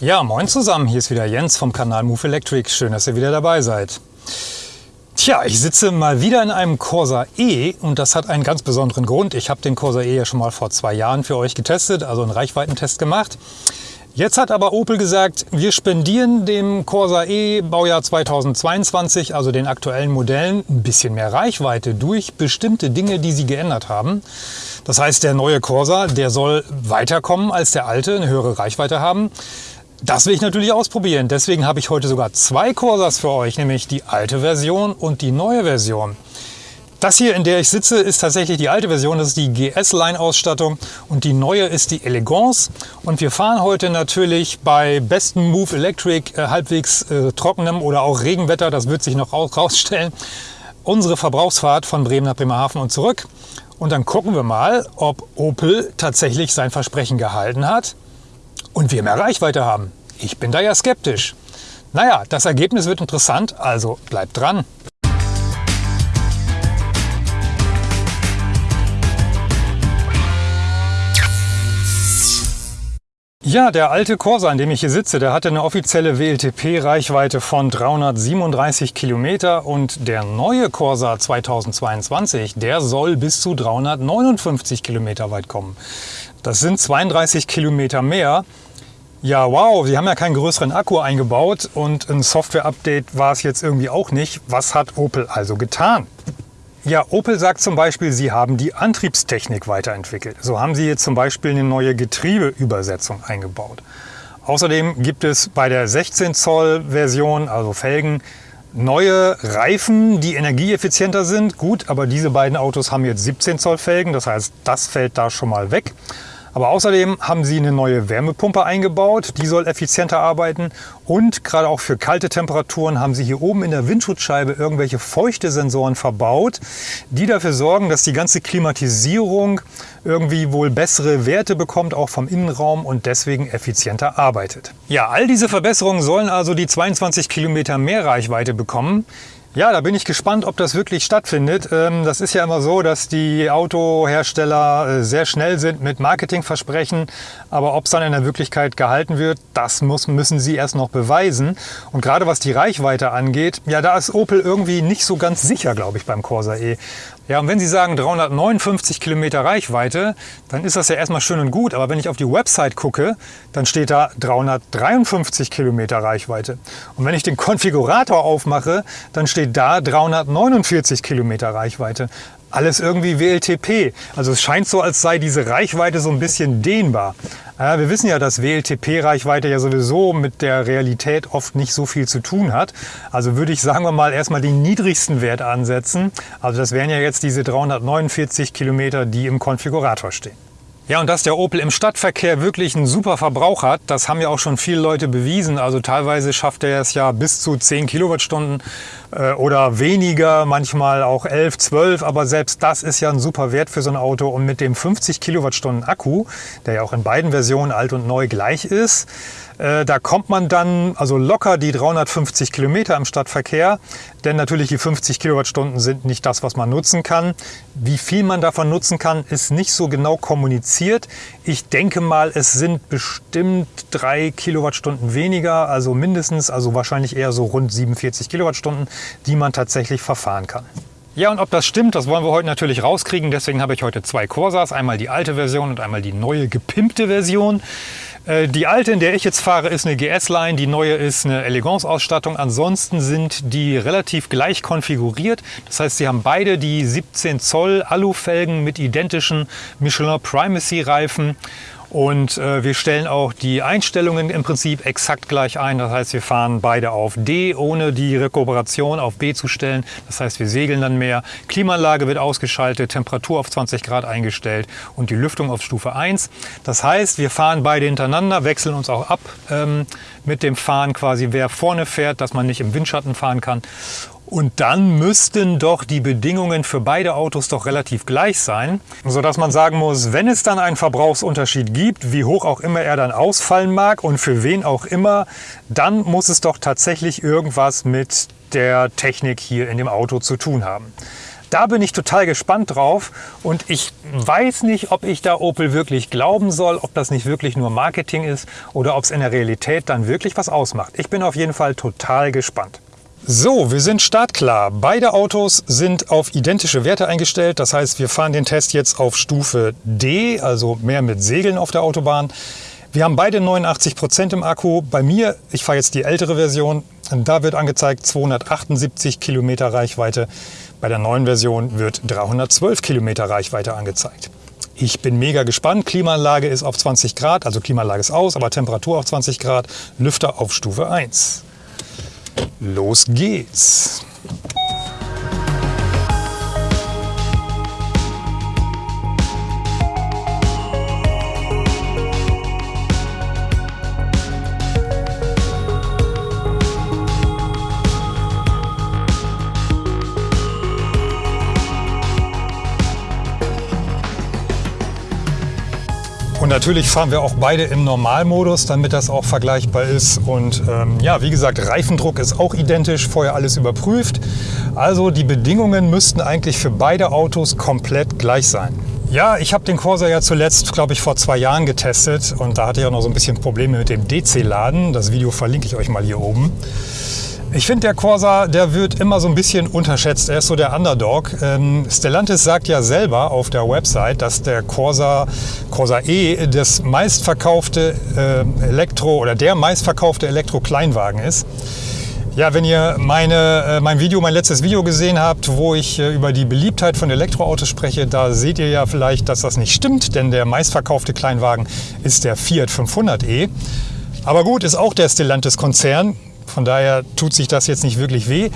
Ja, moin zusammen, hier ist wieder Jens vom Kanal Move Electric. Schön, dass ihr wieder dabei seid. Tja, ich sitze mal wieder in einem Corsa E und das hat einen ganz besonderen Grund. Ich habe den Corsa E ja schon mal vor zwei Jahren für euch getestet, also einen Reichweitentest gemacht. Jetzt hat aber Opel gesagt, wir spendieren dem Corsa E Baujahr 2022, also den aktuellen Modellen, ein bisschen mehr Reichweite durch bestimmte Dinge, die sie geändert haben. Das heißt, der neue Corsa, der soll weiterkommen als der alte, eine höhere Reichweite haben. Das will ich natürlich ausprobieren. Deswegen habe ich heute sogar zwei Corsas für euch, nämlich die alte Version und die neue Version. Das hier, in der ich sitze, ist tatsächlich die alte Version. Das ist die GS-Line-Ausstattung und die neue ist die Elegance. Und wir fahren heute natürlich bei bestem Move Electric, äh, halbwegs äh, trockenem oder auch Regenwetter, das wird sich noch rausstellen, unsere Verbrauchsfahrt von Bremen nach Bremerhaven und zurück. Und dann gucken wir mal, ob Opel tatsächlich sein Versprechen gehalten hat und wir mehr Reichweite haben. Ich bin da ja skeptisch. Naja, das Ergebnis wird interessant, also bleibt dran. Ja, der alte Corsa, in dem ich hier sitze, der hatte eine offizielle WLTP-Reichweite von 337 Kilometer und der neue Corsa 2022, der soll bis zu 359 Kilometer weit kommen. Das sind 32 Kilometer mehr. Ja, wow, sie haben ja keinen größeren Akku eingebaut und ein Software-Update war es jetzt irgendwie auch nicht. Was hat Opel also getan? Ja, Opel sagt zum Beispiel, sie haben die Antriebstechnik weiterentwickelt. So haben sie jetzt zum Beispiel eine neue Getriebeübersetzung eingebaut. Außerdem gibt es bei der 16 Zoll Version, also Felgen, neue Reifen, die energieeffizienter sind. Gut, aber diese beiden Autos haben jetzt 17 Zoll Felgen, das heißt, das fällt da schon mal weg. Aber außerdem haben sie eine neue Wärmepumpe eingebaut, die soll effizienter arbeiten und gerade auch für kalte Temperaturen haben sie hier oben in der Windschutzscheibe irgendwelche feuchte Sensoren verbaut, die dafür sorgen, dass die ganze Klimatisierung irgendwie wohl bessere Werte bekommt, auch vom Innenraum und deswegen effizienter arbeitet. Ja, all diese Verbesserungen sollen also die 22 Kilometer mehr Reichweite bekommen. Ja, da bin ich gespannt, ob das wirklich stattfindet. Ähm, das ist ja immer so, dass die Autohersteller äh, sehr schnell sind mit Marketingversprechen, aber ob es dann in der Wirklichkeit gehalten wird, das muss, müssen sie erst noch beweisen. Und gerade was die Reichweite angeht, ja, da ist Opel irgendwie nicht so ganz sicher, glaube ich, beim Corsa E. Ja, und wenn Sie sagen 359 Kilometer Reichweite, dann ist das ja erstmal schön und gut. Aber wenn ich auf die Website gucke, dann steht da 353 Kilometer Reichweite. Und wenn ich den Konfigurator aufmache, dann steht da 349 Kilometer Reichweite alles irgendwie WLTP. Also es scheint so, als sei diese Reichweite so ein bisschen dehnbar. Wir wissen ja, dass WLTP-Reichweite ja sowieso mit der Realität oft nicht so viel zu tun hat. Also würde ich, sagen wir mal, erstmal den niedrigsten Wert ansetzen. Also das wären ja jetzt diese 349 Kilometer, die im Konfigurator stehen. Ja, und dass der Opel im Stadtverkehr wirklich einen super Verbrauch hat, das haben ja auch schon viele Leute bewiesen. Also teilweise schafft er es ja bis zu 10 Kilowattstunden äh, oder weniger, manchmal auch 11, 12. Aber selbst das ist ja ein super Wert für so ein Auto. Und mit dem 50 Kilowattstunden Akku, der ja auch in beiden Versionen alt und neu gleich ist, da kommt man dann also locker die 350 Kilometer im Stadtverkehr, denn natürlich die 50 Kilowattstunden sind nicht das, was man nutzen kann. Wie viel man davon nutzen kann, ist nicht so genau kommuniziert. Ich denke mal, es sind bestimmt drei Kilowattstunden weniger, also mindestens, also wahrscheinlich eher so rund 47 Kilowattstunden, die man tatsächlich verfahren kann. Ja, und ob das stimmt, das wollen wir heute natürlich rauskriegen. Deswegen habe ich heute zwei Corsas, einmal die alte Version und einmal die neue gepimpte Version. Äh, die alte, in der ich jetzt fahre, ist eine GS-Line, die neue ist eine Elegance-Ausstattung. Ansonsten sind die relativ gleich konfiguriert. Das heißt, sie haben beide die 17 Zoll Alufelgen mit identischen Michelin Primacy-Reifen und äh, wir stellen auch die Einstellungen im Prinzip exakt gleich ein. Das heißt, wir fahren beide auf D, ohne die Rekuperation auf B zu stellen. Das heißt, wir segeln dann mehr. Klimaanlage wird ausgeschaltet, Temperatur auf 20 Grad eingestellt und die Lüftung auf Stufe 1. Das heißt, wir fahren beide hintereinander, wechseln uns auch ab ähm, mit dem Fahren quasi, wer vorne fährt, dass man nicht im Windschatten fahren kann. Und dann müssten doch die Bedingungen für beide Autos doch relativ gleich sein, sodass man sagen muss, wenn es dann einen Verbrauchsunterschied gibt, wie hoch auch immer er dann ausfallen mag und für wen auch immer, dann muss es doch tatsächlich irgendwas mit der Technik hier in dem Auto zu tun haben. Da bin ich total gespannt drauf und ich weiß nicht, ob ich da Opel wirklich glauben soll, ob das nicht wirklich nur Marketing ist oder ob es in der Realität dann wirklich was ausmacht. Ich bin auf jeden Fall total gespannt. So, wir sind startklar. Beide Autos sind auf identische Werte eingestellt. Das heißt, wir fahren den Test jetzt auf Stufe D, also mehr mit Segeln auf der Autobahn. Wir haben beide 89 Prozent im Akku. Bei mir, ich fahre jetzt die ältere Version, da wird angezeigt 278 Kilometer Reichweite. Bei der neuen Version wird 312 Kilometer Reichweite angezeigt. Ich bin mega gespannt. Klimaanlage ist auf 20 Grad, also Klimaanlage ist aus, aber Temperatur auf 20 Grad. Lüfter auf Stufe 1. Los geht's! Natürlich fahren wir auch beide im Normalmodus, damit das auch vergleichbar ist. Und ähm, ja, wie gesagt, Reifendruck ist auch identisch, vorher alles überprüft. Also die Bedingungen müssten eigentlich für beide Autos komplett gleich sein. Ja, ich habe den Corsa ja zuletzt, glaube ich, vor zwei Jahren getestet und da hatte ich auch noch so ein bisschen Probleme mit dem DC-Laden. Das Video verlinke ich euch mal hier oben. Ich finde, der Corsa, der wird immer so ein bisschen unterschätzt. Er ist so der Underdog. Ähm, Stellantis sagt ja selber auf der Website, dass der Corsa, Corsa E das meistverkaufte äh, Elektro- oder der meistverkaufte Elektro-Kleinwagen ist. Ja, wenn ihr meine, äh, mein Video, mein letztes Video gesehen habt, wo ich äh, über die Beliebtheit von Elektroautos spreche, da seht ihr ja vielleicht, dass das nicht stimmt, denn der meistverkaufte Kleinwagen ist der Fiat 500e. Aber gut, ist auch der Stellantis-Konzern. Von daher tut sich das jetzt nicht wirklich weh.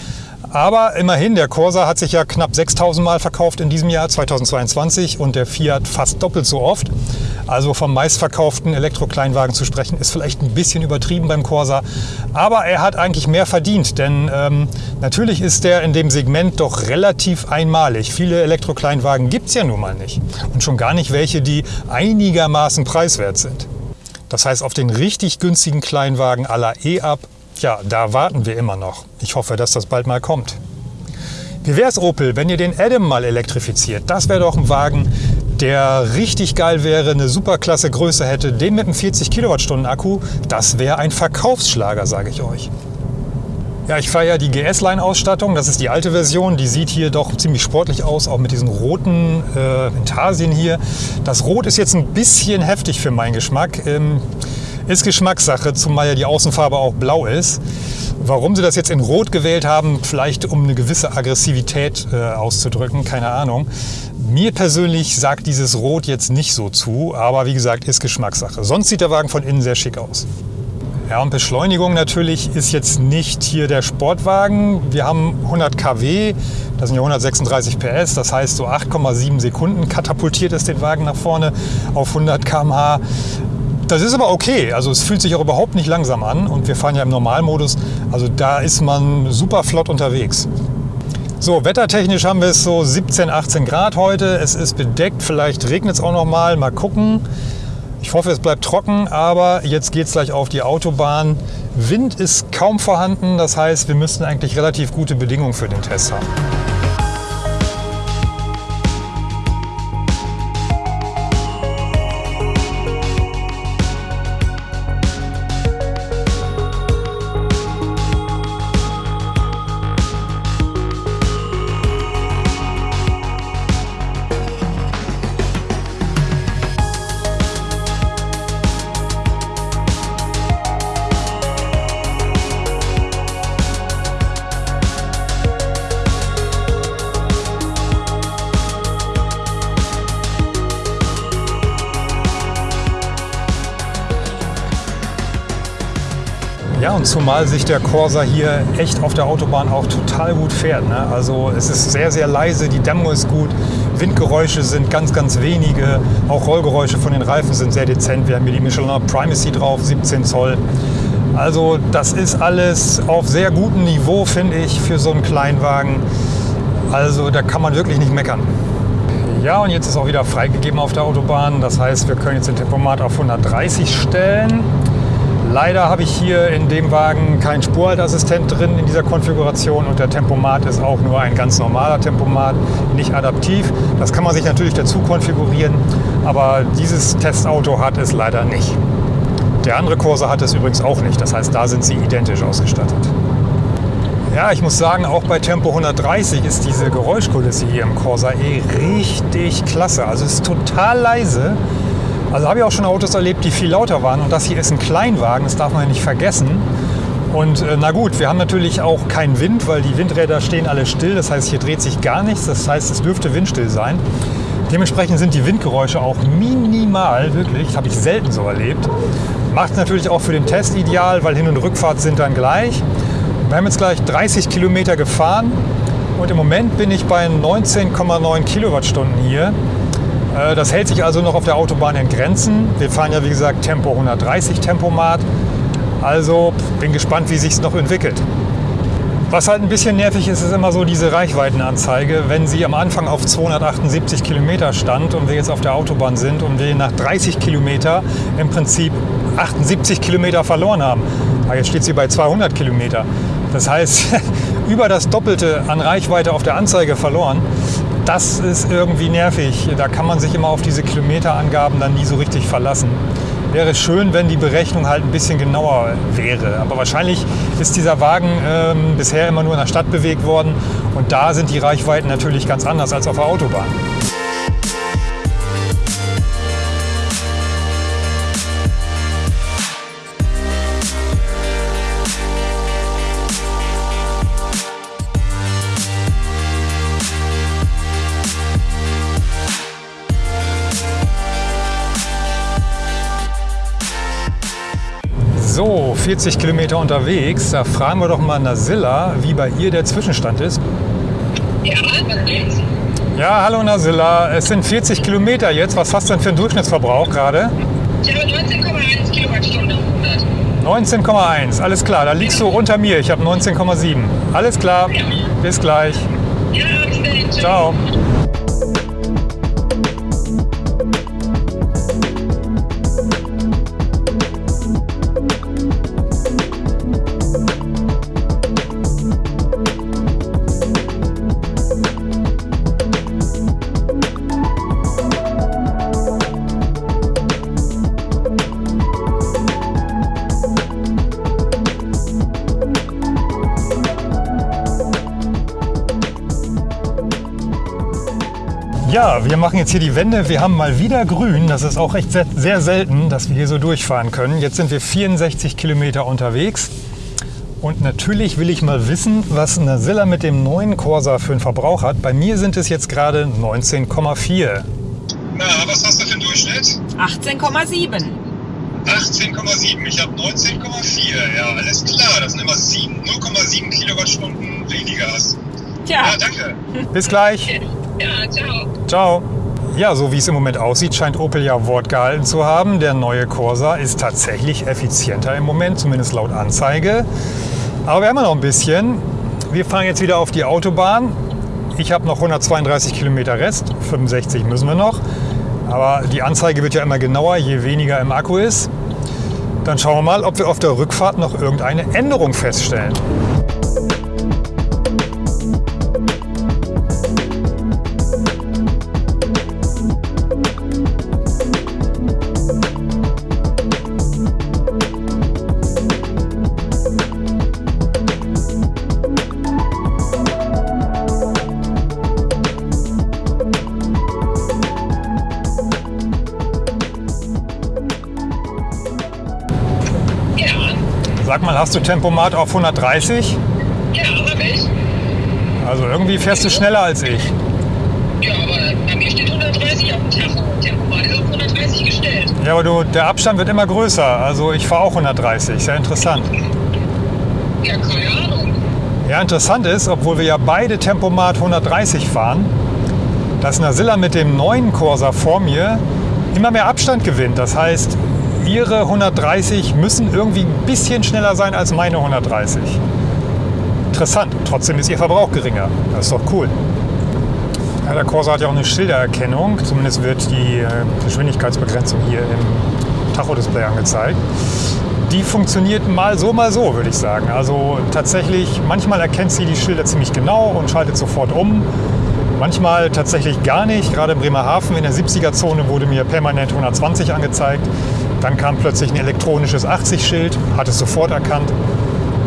Aber immerhin, der Corsa hat sich ja knapp 6000 Mal verkauft in diesem Jahr 2022 und der Fiat fast doppelt so oft. Also vom meistverkauften Elektrokleinwagen zu sprechen, ist vielleicht ein bisschen übertrieben beim Corsa. Aber er hat eigentlich mehr verdient, denn ähm, natürlich ist der in dem Segment doch relativ einmalig. Viele Elektrokleinwagen gibt es ja nun mal nicht. Und schon gar nicht welche, die einigermaßen preiswert sind. Das heißt, auf den richtig günstigen Kleinwagen aller E-Up ja, da warten wir immer noch. Ich hoffe, dass das bald mal kommt. Wie wäre es, Opel, wenn ihr den Adam mal elektrifiziert? Das wäre doch ein Wagen, der richtig geil wäre, eine superklasse Größe hätte, den mit einem 40 Kilowattstunden Akku, das wäre ein Verkaufsschlager, sage ich euch. Ja, ich fahre ja die GS-Line-Ausstattung, das ist die alte Version, die sieht hier doch ziemlich sportlich aus, auch mit diesen roten äh, Intarsien hier. Das Rot ist jetzt ein bisschen heftig für meinen Geschmack. Ähm, ist Geschmackssache, zumal ja die Außenfarbe auch blau ist. Warum sie das jetzt in Rot gewählt haben, vielleicht um eine gewisse Aggressivität äh, auszudrücken, keine Ahnung. Mir persönlich sagt dieses Rot jetzt nicht so zu, aber wie gesagt, ist Geschmackssache. Sonst sieht der Wagen von innen sehr schick aus. Ja, und Beschleunigung natürlich ist jetzt nicht hier der Sportwagen. Wir haben 100 kW, das sind ja 136 PS, das heißt so 8,7 Sekunden katapultiert es den Wagen nach vorne auf 100 km/h. Das ist aber okay. Also es fühlt sich auch überhaupt nicht langsam an und wir fahren ja im Normalmodus. Also da ist man super flott unterwegs. So, wettertechnisch haben wir es so 17, 18 Grad heute. Es ist bedeckt, vielleicht regnet es auch noch mal. Mal gucken. Ich hoffe, es bleibt trocken, aber jetzt geht es gleich auf die Autobahn. Wind ist kaum vorhanden, das heißt, wir müssten eigentlich relativ gute Bedingungen für den Test haben. Ja, und zumal sich der Corsa hier echt auf der Autobahn auch total gut fährt. Ne? Also es ist sehr, sehr leise, die Dämmung ist gut, Windgeräusche sind ganz, ganz wenige, auch Rollgeräusche von den Reifen sind sehr dezent. Wir haben hier die Michelin Primacy drauf, 17 Zoll. Also das ist alles auf sehr gutem Niveau, finde ich, für so einen Kleinwagen. Also da kann man wirklich nicht meckern. Ja, und jetzt ist auch wieder freigegeben auf der Autobahn. Das heißt, wir können jetzt den Tempomat auf 130 stellen. Leider habe ich hier in dem Wagen keinen Spurhaltassistent drin in dieser Konfiguration und der Tempomat ist auch nur ein ganz normaler Tempomat, nicht adaptiv. Das kann man sich natürlich dazu konfigurieren, aber dieses Testauto hat es leider nicht. Der andere Corsa hat es übrigens auch nicht, das heißt, da sind sie identisch ausgestattet. Ja, ich muss sagen, auch bei Tempo 130 ist diese Geräuschkulisse hier im Corsa E richtig klasse. Also es ist total leise. Also habe ich auch schon Autos erlebt, die viel lauter waren. Und das hier ist ein Kleinwagen, das darf man ja nicht vergessen. Und äh, na gut, wir haben natürlich auch keinen Wind, weil die Windräder stehen alle still. Das heißt, hier dreht sich gar nichts. Das heißt, es dürfte windstill sein. Dementsprechend sind die Windgeräusche auch minimal, wirklich. Habe ich selten so erlebt. Macht natürlich auch für den Test ideal, weil Hin- und Rückfahrt sind dann gleich. Wir haben jetzt gleich 30 Kilometer gefahren und im Moment bin ich bei 19,9 Kilowattstunden hier. Äh, das hält sich also noch auf der Autobahn in Grenzen. Wir fahren ja wie gesagt Tempo 130 Tempomat. Also bin gespannt, wie sich es noch entwickelt. Was halt ein bisschen nervig ist, ist immer so diese Reichweitenanzeige. Wenn sie am Anfang auf 278 Kilometer stand und wir jetzt auf der Autobahn sind und wir nach 30 Kilometer im Prinzip 78 Kilometer verloren haben. Aber jetzt steht sie bei 200 Kilometer. Das heißt, über das Doppelte an Reichweite auf der Anzeige verloren. Das ist irgendwie nervig. Da kann man sich immer auf diese Kilometerangaben dann nie so richtig verlassen. Wäre schön, wenn die Berechnung halt ein bisschen genauer wäre. Aber wahrscheinlich ist dieser Wagen ähm, bisher immer nur in der Stadt bewegt worden. Und da sind die Reichweiten natürlich ganz anders als auf der Autobahn. So, 40 Kilometer unterwegs. Da fragen wir doch mal Nasilla, wie bei ihr der Zwischenstand ist. Ja, was geht's? Ja, hallo Nasilla. Es sind 40 Kilometer jetzt. Was hast du denn für einen Durchschnittsverbrauch gerade? Ich habe 19,1 Kilowattstunden auf 100. 19,1. Alles klar, da liegst du unter mir. Ich habe 19,7. Alles klar. Bis gleich. Ja, bis dahin. Tschüss. Ciao. Wir machen jetzt hier die Wende. Wir haben mal wieder grün. Das ist auch echt sehr, sehr selten, dass wir hier so durchfahren können. Jetzt sind wir 64 Kilometer unterwegs. Und natürlich will ich mal wissen, was Nasilla mit dem neuen Corsa für einen Verbrauch hat. Bei mir sind es jetzt gerade 19,4. Na, was hast du für einen Durchschnitt? 18,7. 18,7. Ich habe 19,4. Ja, alles klar. Das sind immer sieben- 0,7 Kilowattstunden weniger. Tja, Ja, danke. Bis gleich. Ja, ciao. Ciao. Ja, so wie es im Moment aussieht, scheint Opel ja Wort gehalten zu haben. Der neue Corsa ist tatsächlich effizienter im Moment, zumindest laut Anzeige. Aber wir haben noch ein bisschen. Wir fahren jetzt wieder auf die Autobahn. Ich habe noch 132 Kilometer Rest, 65 müssen wir noch. Aber die Anzeige wird ja immer genauer, je weniger im Akku ist. Dann schauen wir mal, ob wir auf der Rückfahrt noch irgendeine Änderung feststellen. Hast du Tempomat auf 130? ja, hab ich. Also irgendwie fährst du schneller als ich. Ja, aber bei mir steht 130 auf dem Tacho. Tempomat ist auf 130 gestellt. Ja, aber du, der Abstand wird immer größer. Also ich fahre auch 130. Sehr interessant. Ja, keine Ahnung. Ja, interessant ist, obwohl wir ja beide Tempomat 130 fahren, dass Nasilla mit dem neuen Corsa vor mir immer mehr Abstand gewinnt. Das heißt, ihre 130 müssen irgendwie ein bisschen schneller sein als meine 130. Interessant. Trotzdem ist ihr Verbrauch geringer. Das ist doch cool. Ja, der Corsa hat ja auch eine Schildererkennung. Zumindest wird die äh, Geschwindigkeitsbegrenzung hier im Tachodisplay angezeigt. die funktioniert mal so, mal so, würde ich sagen. Also tatsächlich, manchmal erkennt sie die Schilder ziemlich genau und schaltet sofort um. Manchmal tatsächlich gar nicht. Gerade in Bremerhaven in der 70er-Zone wurde mir permanent 120 angezeigt. Dann kam plötzlich ein elektronisches 80-Schild, hat es sofort erkannt.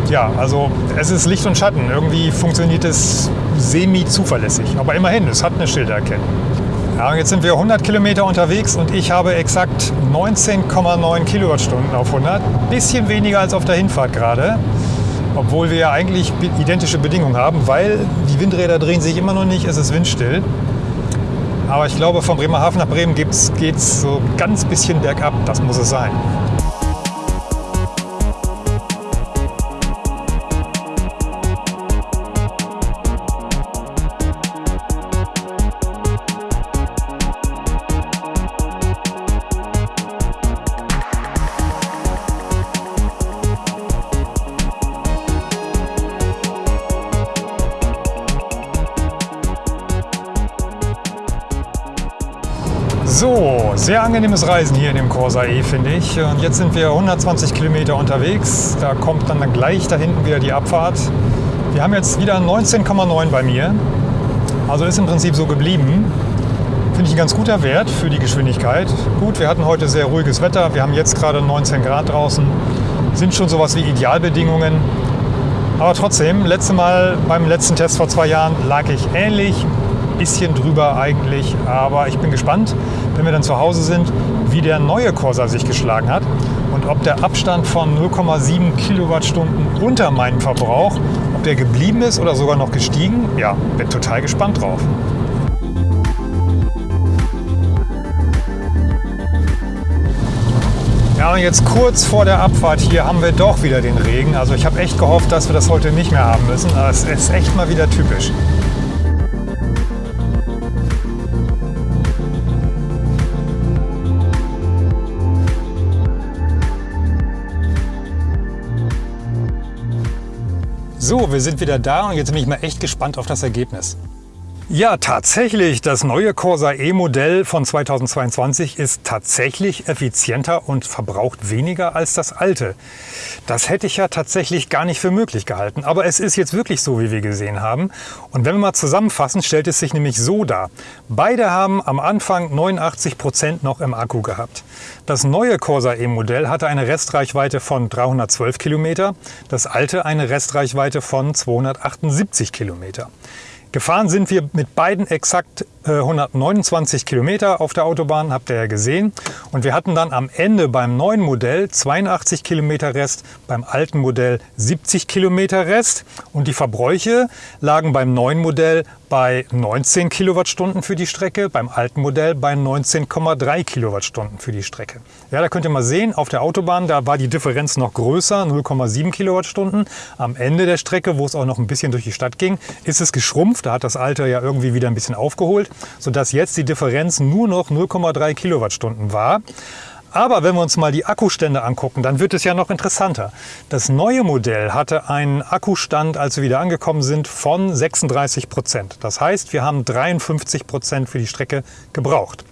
Ja, also es ist Licht und Schatten. Irgendwie funktioniert es semi-zuverlässig. Aber immerhin, es hat eine Schildererkennung. Ja, jetzt sind wir 100 Kilometer unterwegs und ich habe exakt 19,9 Kilowattstunden auf 100. Bisschen weniger als auf der Hinfahrt gerade. Obwohl wir ja eigentlich identische Bedingungen haben, weil die Windräder drehen sich immer noch nicht, es ist windstill. Aber ich glaube, von Bremerhaven nach Bremen geht es so ganz bisschen bergab. Das muss es sein. Sehr angenehmes Reisen hier in dem Corsa E, finde ich. Und jetzt sind wir 120 Kilometer unterwegs. Da kommt dann gleich da hinten wieder die Abfahrt. Wir haben jetzt wieder 19,9 bei mir. Also ist im Prinzip so geblieben. Finde ich ein ganz guter Wert für die Geschwindigkeit. Gut, wir hatten heute sehr ruhiges Wetter. Wir haben jetzt gerade 19 Grad draußen. Sind schon sowas wie Idealbedingungen. Aber trotzdem, letzte Mal beim letzten Test vor zwei Jahren lag ich ähnlich bisschen drüber eigentlich. Aber ich bin gespannt, wenn wir dann zu Hause sind, wie der neue Corsa sich geschlagen hat und ob der Abstand von 0,7 Kilowattstunden unter meinem Verbrauch, ob der geblieben ist oder sogar noch gestiegen. Ja, bin total gespannt drauf. Ja, und jetzt kurz vor der Abfahrt hier haben wir doch wieder den Regen. Also ich habe echt gehofft, dass wir das heute nicht mehr haben müssen. Aber es ist echt mal wieder typisch. So, wir sind wieder da und jetzt bin ich mal echt gespannt auf das Ergebnis. Ja, tatsächlich. Das neue Corsa E-Modell von 2022 ist tatsächlich effizienter und verbraucht weniger als das alte. Das hätte ich ja tatsächlich gar nicht für möglich gehalten. Aber es ist jetzt wirklich so, wie wir gesehen haben. Und wenn wir mal zusammenfassen, stellt es sich nämlich so dar. Beide haben am Anfang 89 Prozent noch im Akku gehabt. Das neue Corsa E-Modell hatte eine Restreichweite von 312 Kilometer, das alte eine Restreichweite von 278 Kilometer. Gefahren sind wir mit beiden exakt 129 äh, Kilometer auf der Autobahn, habt ihr ja gesehen. Und wir hatten dann am Ende beim neuen Modell 82 Kilometer Rest, beim alten Modell 70 Kilometer Rest. Und die Verbräuche lagen beim neuen Modell bei 19 Kilowattstunden für die Strecke, beim alten Modell bei 19,3 Kilowattstunden für die Strecke. Ja, da könnt ihr mal sehen, auf der Autobahn, da war die Differenz noch größer, 0,7 Kilowattstunden. Am Ende der Strecke, wo es auch noch ein bisschen durch die Stadt ging, ist es geschrumpft. Da hat das alte ja irgendwie wieder ein bisschen aufgeholt sodass jetzt die Differenz nur noch 0,3 Kilowattstunden war. Aber wenn wir uns mal die Akkustände angucken, dann wird es ja noch interessanter. Das neue Modell hatte einen Akkustand, als wir wieder angekommen sind, von 36 Prozent. Das heißt, wir haben 53 Prozent für die Strecke gebraucht.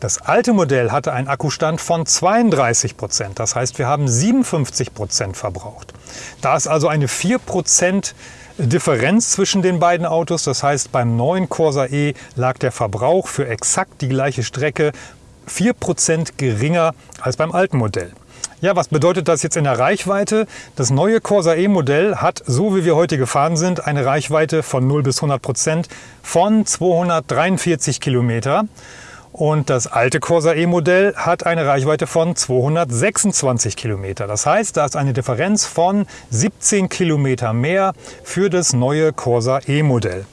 Das alte Modell hatte einen Akkustand von 32 Prozent. Das heißt, wir haben 57 Prozent verbraucht. Da ist also eine 4 Prozent Differenz zwischen den beiden Autos. Das heißt, beim neuen Corsa E lag der Verbrauch für exakt die gleiche Strecke 4% geringer als beim alten Modell. Ja, was bedeutet das jetzt in der Reichweite? Das neue Corsa E-Modell hat, so wie wir heute gefahren sind, eine Reichweite von 0 bis 100 Prozent von 243 Kilometer. Und das alte Corsa E-Modell hat eine Reichweite von 226 Kilometer. Das heißt, da ist eine Differenz von 17 Kilometer mehr für das neue Corsa E-Modell.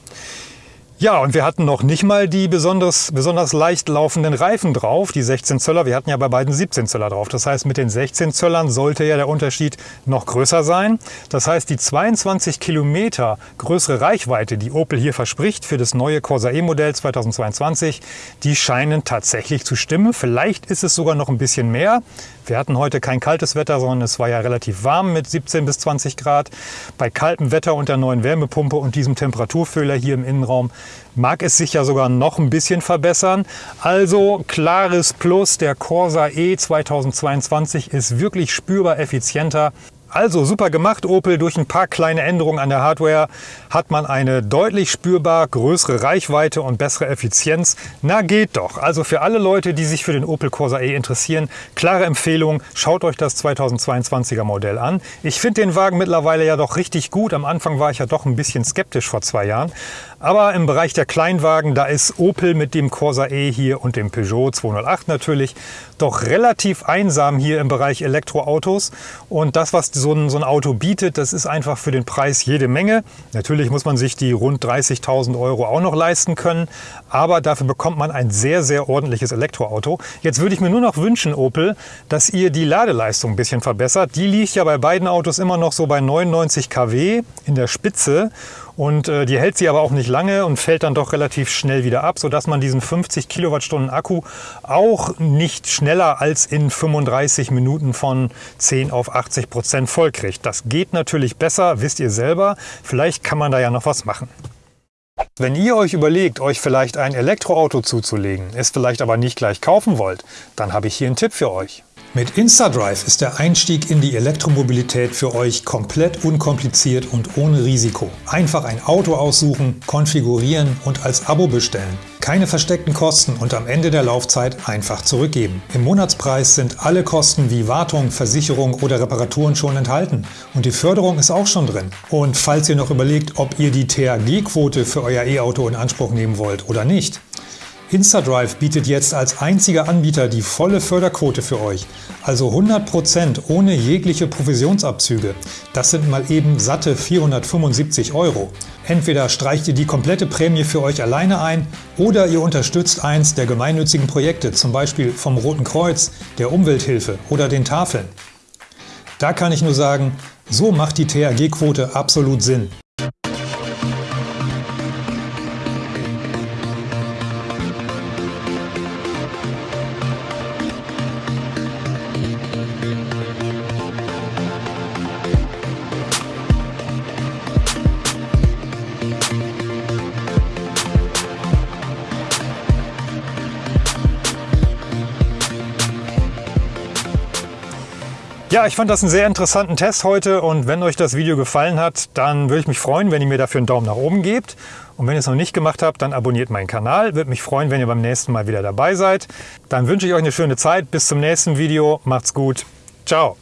Ja, und wir hatten noch nicht mal die besonders, besonders leicht laufenden Reifen drauf, die 16 Zöller. Wir hatten ja bei beiden 17 Zöller drauf. Das heißt, mit den 16 Zöllern sollte ja der Unterschied noch größer sein. Das heißt, die 22 Kilometer größere Reichweite, die Opel hier verspricht für das neue Corsa E-Modell 2022, die scheinen tatsächlich zu stimmen. Vielleicht ist es sogar noch ein bisschen mehr. Wir hatten heute kein kaltes Wetter, sondern es war ja relativ warm mit 17 bis 20 Grad. Bei kaltem Wetter und der neuen Wärmepumpe und diesem Temperaturfühler hier im Innenraum mag es sich ja sogar noch ein bisschen verbessern. Also klares Plus, der Corsa E 2022 ist wirklich spürbar effizienter also super gemacht Opel, durch ein paar kleine Änderungen an der Hardware hat man eine deutlich spürbar größere Reichweite und bessere Effizienz. Na geht doch. Also für alle Leute, die sich für den Opel Corsa E interessieren, klare Empfehlung, schaut euch das 2022er Modell an. Ich finde den Wagen mittlerweile ja doch richtig gut. Am Anfang war ich ja doch ein bisschen skeptisch vor zwei Jahren. Aber im Bereich der Kleinwagen, da ist Opel mit dem Corsa E hier und dem Peugeot 208 natürlich doch relativ einsam hier im Bereich Elektroautos. Und das, was so ein, so ein Auto bietet, das ist einfach für den Preis jede Menge. Natürlich muss man sich die rund 30.000 Euro auch noch leisten können, aber dafür bekommt man ein sehr, sehr ordentliches Elektroauto. Jetzt würde ich mir nur noch wünschen, Opel, dass ihr die Ladeleistung ein bisschen verbessert. Die liegt ja bei beiden Autos immer noch so bei 99 kW in der Spitze. Und äh, die hält sie aber auch nicht lange und fällt dann doch relativ schnell wieder ab, sodass man diesen 50 Kilowattstunden Akku auch nicht schneller als in 35 Minuten von 10 auf 80 Prozent voll kriegt. Das geht natürlich besser, wisst ihr selber. Vielleicht kann man da ja noch was machen. Wenn ihr euch überlegt, euch vielleicht ein Elektroauto zuzulegen, es vielleicht aber nicht gleich kaufen wollt, dann habe ich hier einen Tipp für euch. Mit InstaDrive ist der Einstieg in die Elektromobilität für euch komplett unkompliziert und ohne Risiko. Einfach ein Auto aussuchen, konfigurieren und als Abo bestellen. Keine versteckten Kosten und am Ende der Laufzeit einfach zurückgeben. Im Monatspreis sind alle Kosten wie Wartung, Versicherung oder Reparaturen schon enthalten und die Förderung ist auch schon drin. Und falls ihr noch überlegt, ob ihr die THG-Quote für euer E-Auto in Anspruch nehmen wollt oder nicht, InstaDrive bietet jetzt als einziger Anbieter die volle Förderquote für euch, also 100% ohne jegliche Provisionsabzüge. Das sind mal eben satte 475 Euro. Entweder streicht ihr die komplette Prämie für euch alleine ein oder ihr unterstützt eins der gemeinnützigen Projekte, zum Beispiel vom Roten Kreuz, der Umwelthilfe oder den Tafeln. Da kann ich nur sagen, so macht die THG-Quote absolut Sinn. Ja, ich fand das einen sehr interessanten Test heute und wenn euch das Video gefallen hat, dann würde ich mich freuen, wenn ihr mir dafür einen Daumen nach oben gebt. Und wenn ihr es noch nicht gemacht habt, dann abonniert meinen Kanal. Würde mich freuen, wenn ihr beim nächsten Mal wieder dabei seid. Dann wünsche ich euch eine schöne Zeit. Bis zum nächsten Video. Macht's gut. Ciao.